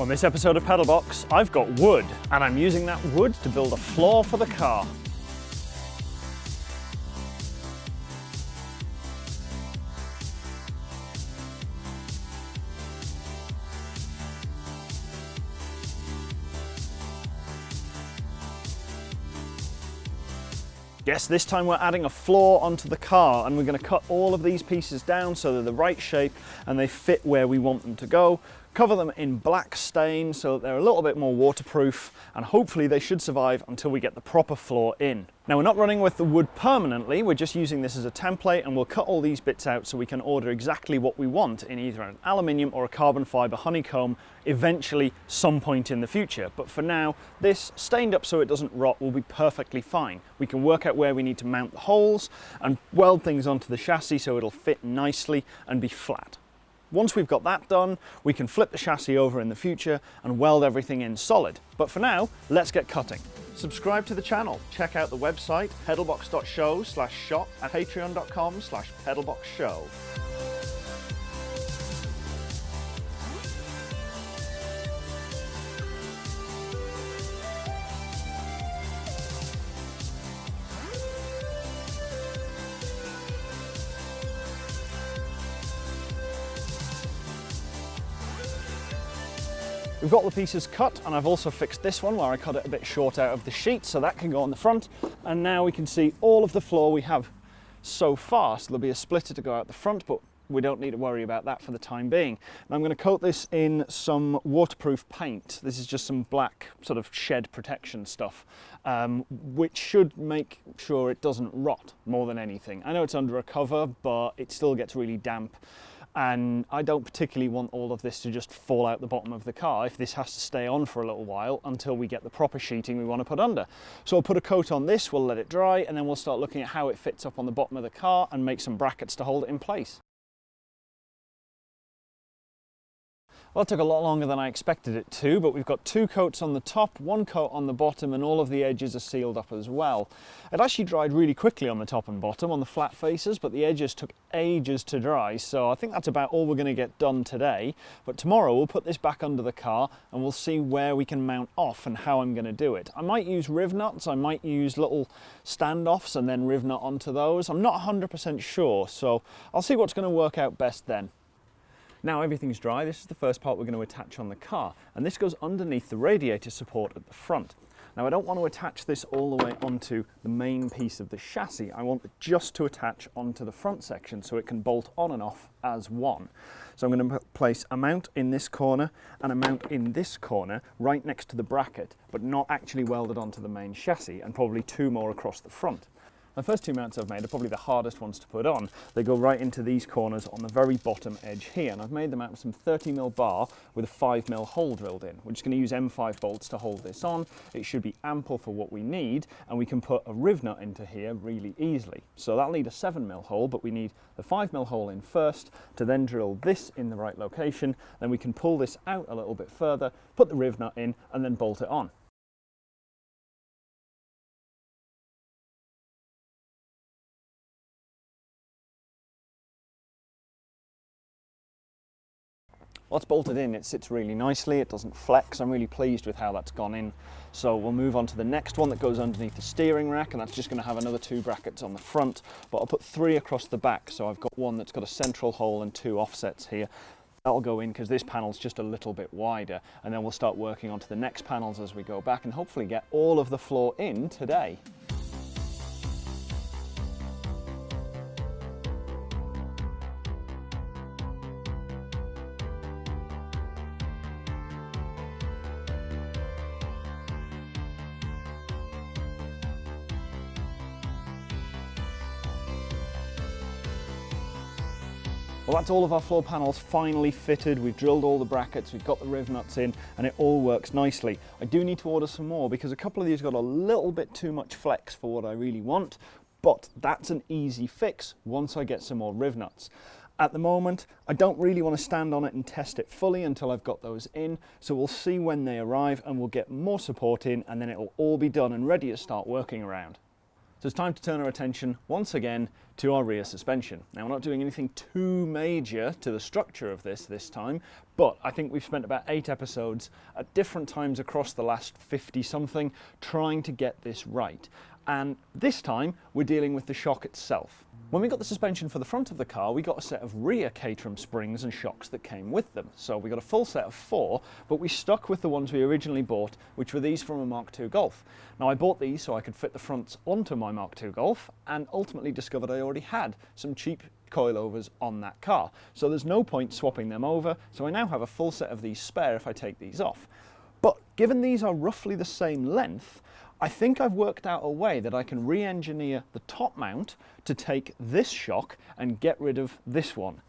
On this episode of Pedalbox, I've got wood, and I'm using that wood to build a floor for the car. Yes, this time we're adding a floor onto the car and we're going to cut all of these pieces down so they're the right shape and they fit where we want them to go. Cover them in black stain so that they're a little bit more waterproof and hopefully they should survive until we get the proper floor in. Now we're not running with the wood permanently, we're just using this as a template and we'll cut all these bits out so we can order exactly what we want in either an aluminium or a carbon fibre honeycomb eventually some point in the future. But for now, this stained up so it doesn't rot will be perfectly fine. We can work out where we need to mount the holes and weld things onto the chassis so it'll fit nicely and be flat. Once we've got that done, we can flip the chassis over in the future and weld everything in solid. But for now, let's get cutting. Subscribe to the channel, check out the website pedalbox.show slash shop and patreon.com slash pedalboxshow. We've got the pieces cut and I've also fixed this one where I cut it a bit short out of the sheet so that can go on the front and now we can see all of the floor we have so far. So there'll be a splitter to go out the front but we don't need to worry about that for the time being. And I'm going to coat this in some waterproof paint. This is just some black sort of shed protection stuff, um, which should make sure it doesn't rot more than anything. I know it's under a cover, but it still gets really damp and I don't particularly want all of this to just fall out the bottom of the car if this has to stay on for a little while until we get the proper sheeting we want to put under. So I'll put a coat on this, we'll let it dry and then we'll start looking at how it fits up on the bottom of the car and make some brackets to hold it in place. Well, it took a lot longer than I expected it to, but we've got two coats on the top, one coat on the bottom, and all of the edges are sealed up as well. It actually dried really quickly on the top and bottom, on the flat faces, but the edges took ages to dry, so I think that's about all we're going to get done today. But tomorrow we'll put this back under the car and we'll see where we can mount off and how I'm going to do it. I might use riv nuts, I might use little standoffs and then riv nut onto those. I'm not 100% sure, so I'll see what's going to work out best then. Now everything's dry, this is the first part we're going to attach on the car, and this goes underneath the radiator support at the front. Now I don't want to attach this all the way onto the main piece of the chassis, I want it just to attach onto the front section so it can bolt on and off as one. So I'm going to place a mount in this corner and a mount in this corner right next to the bracket, but not actually welded onto the main chassis, and probably two more across the front. The first two mounts I've made are probably the hardest ones to put on. They go right into these corners on the very bottom edge here, and I've made them out of some 30mm bar with a 5mm hole drilled in. We're just going to use M5 bolts to hold this on. It should be ample for what we need, and we can put a riv nut into here really easily. So that'll need a 7mm hole, but we need the 5mm hole in first to then drill this in the right location. Then we can pull this out a little bit further, put the riv nut in, and then bolt it on. It's bolted in, it sits really nicely, it doesn't flex. I'm really pleased with how that's gone in. So we'll move on to the next one that goes underneath the steering rack and that's just going to have another two brackets on the front, but I'll put three across the back. So I've got one that's got a central hole and two offsets here. That'll go in because this panel's just a little bit wider and then we'll start working onto the next panels as we go back and hopefully get all of the floor in today. Well, that's all of our floor panels finally fitted. We've drilled all the brackets, we've got the riv nuts in, and it all works nicely. I do need to order some more because a couple of these got a little bit too much flex for what I really want, but that's an easy fix once I get some more riv nuts. At the moment, I don't really want to stand on it and test it fully until I've got those in, so we'll see when they arrive and we'll get more support in and then it'll all be done and ready to start working around. So it's time to turn our attention once again to our rear suspension. Now we're not doing anything too major to the structure of this this time, but I think we've spent about eight episodes at different times across the last 50 something trying to get this right. And this time we're dealing with the shock itself. When we got the suspension for the front of the car, we got a set of rear Caterham springs and shocks that came with them. So we got a full set of four, but we stuck with the ones we originally bought, which were these from a Mark II Golf. Now I bought these so I could fit the fronts onto my Mark II Golf and ultimately discovered I already had some cheap coilovers on that car. So there's no point swapping them over, so I now have a full set of these spare if I take these off. But given these are roughly the same length, I think I've worked out a way that I can re-engineer the top mount to take this shock and get rid of this one.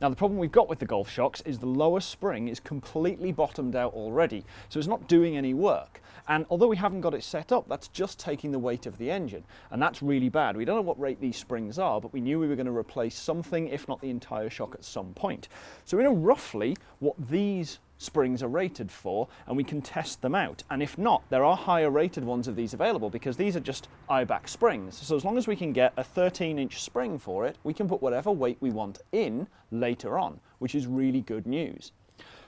Now the problem we've got with the Golf shocks is the lower spring is completely bottomed out already, so it's not doing any work. And although we haven't got it set up, that's just taking the weight of the engine, and that's really bad. We don't know what rate these springs are, but we knew we were going to replace something, if not the entire shock at some point. So we know roughly what these springs are rated for and we can test them out. And if not, there are higher rated ones of these available because these are just Eibach springs. So as long as we can get a 13 inch spring for it, we can put whatever weight we want in later on, which is really good news.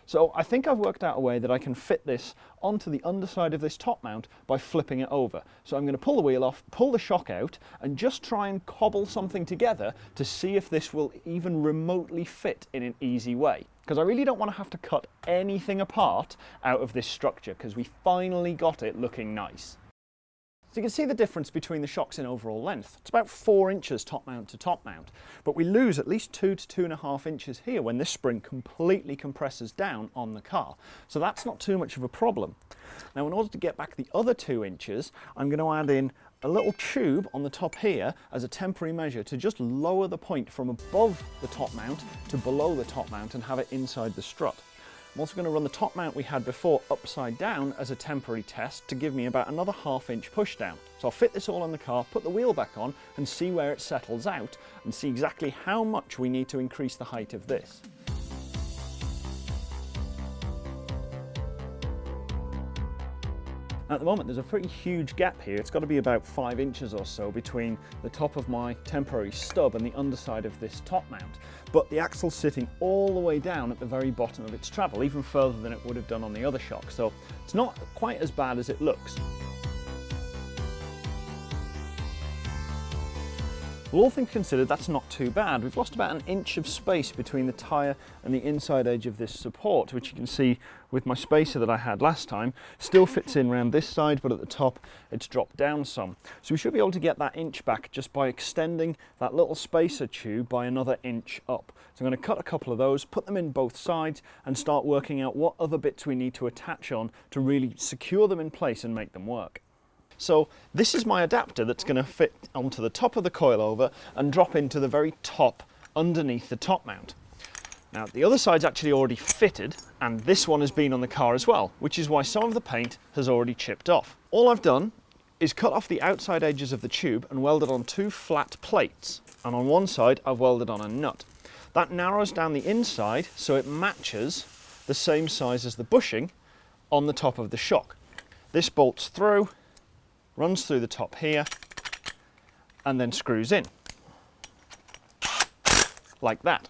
So I think I've worked out a way that I can fit this onto the underside of this top mount by flipping it over. So I'm going to pull the wheel off, pull the shock out and just try and cobble something together to see if this will even remotely fit in an easy way. Because I really don't want to have to cut anything apart out of this structure because we finally got it looking nice. So you can see the difference between the shocks in overall length. It's about four inches top mount to top mount, but we lose at least two to two and a half inches here when this spring completely compresses down on the car. So that's not too much of a problem. Now in order to get back the other two inches, I'm going to add in a little tube on the top here as a temporary measure to just lower the point from above the top mount to below the top mount and have it inside the strut. I'm also going to run the top mount we had before upside down as a temporary test to give me about another half inch push down. So I'll fit this all on the car, put the wheel back on and see where it settles out and see exactly how much we need to increase the height of this. At the moment there's a pretty huge gap here, it's got to be about 5 inches or so between the top of my temporary stub and the underside of this top mount. But the axle's sitting all the way down at the very bottom of its travel, even further than it would have done on the other shock, so it's not quite as bad as it looks. Well, all things considered, that's not too bad. We've lost about an inch of space between the tyre and the inside edge of this support, which you can see with my spacer that I had last time, still fits in around this side, but at the top it's dropped down some. So we should be able to get that inch back just by extending that little spacer tube by another inch up. So I'm going to cut a couple of those, put them in both sides and start working out what other bits we need to attach on to really secure them in place and make them work. So this is my adapter that's going to fit onto the top of the coilover and drop into the very top underneath the top mount. Now the other side's actually already fitted and this one has been on the car as well, which is why some of the paint has already chipped off. All I've done is cut off the outside edges of the tube and welded on two flat plates. And on one side I've welded on a nut. That narrows down the inside so it matches the same size as the bushing on the top of the shock. This bolts through runs through the top here and then screws in like that.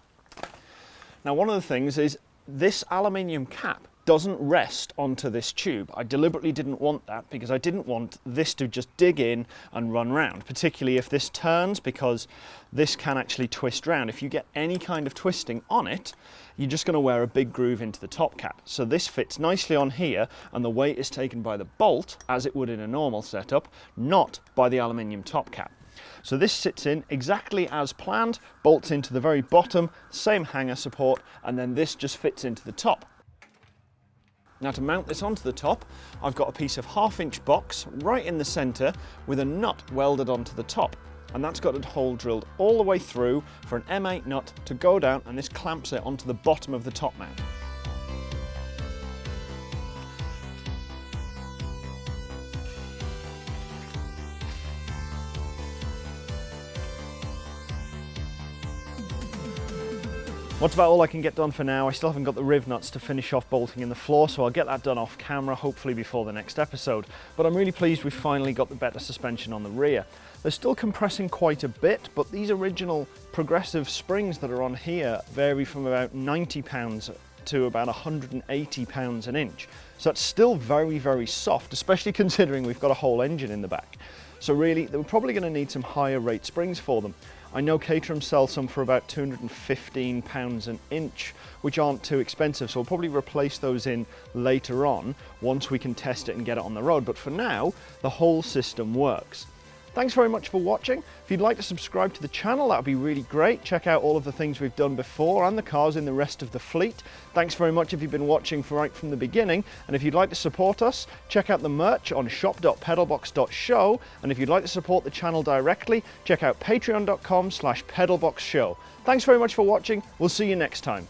Now one of the things is this aluminium cap doesn't rest onto this tube. I deliberately didn't want that because I didn't want this to just dig in and run round, particularly if this turns because this can actually twist round. If you get any kind of twisting on it, you're just going to wear a big groove into the top cap. So this fits nicely on here and the weight is taken by the bolt as it would in a normal setup, not by the aluminium top cap. So this sits in exactly as planned, bolts into the very bottom, same hanger support, and then this just fits into the top. Now to mount this onto the top, I've got a piece of half inch box right in the center with a nut welded onto the top. And that's got a hole drilled all the way through for an M8 nut to go down and this clamps it onto the bottom of the top mount. What's about all I can get done for now. I still haven't got the riv nuts to finish off bolting in the floor, so I'll get that done off camera, hopefully before the next episode. But I'm really pleased we've finally got the better suspension on the rear. They're still compressing quite a bit, but these original progressive springs that are on here vary from about 90 pounds to about 180 pounds an inch. So that's still very, very soft, especially considering we've got a whole engine in the back. So really, we're probably going to need some higher rate springs for them. I know Caterham sells some for about 215 pounds an inch, which aren't too expensive. So we'll probably replace those in later on once we can test it and get it on the road. But for now, the whole system works. Thanks very much for watching. If you'd like to subscribe to the channel, that would be really great. Check out all of the things we've done before and the cars in the rest of the fleet. Thanks very much if you've been watching right from the beginning. And if you'd like to support us, check out the merch on shop.pedalbox.show. And if you'd like to support the channel directly, check out patreon.com slash pedalboxshow. Thanks very much for watching. We'll see you next time.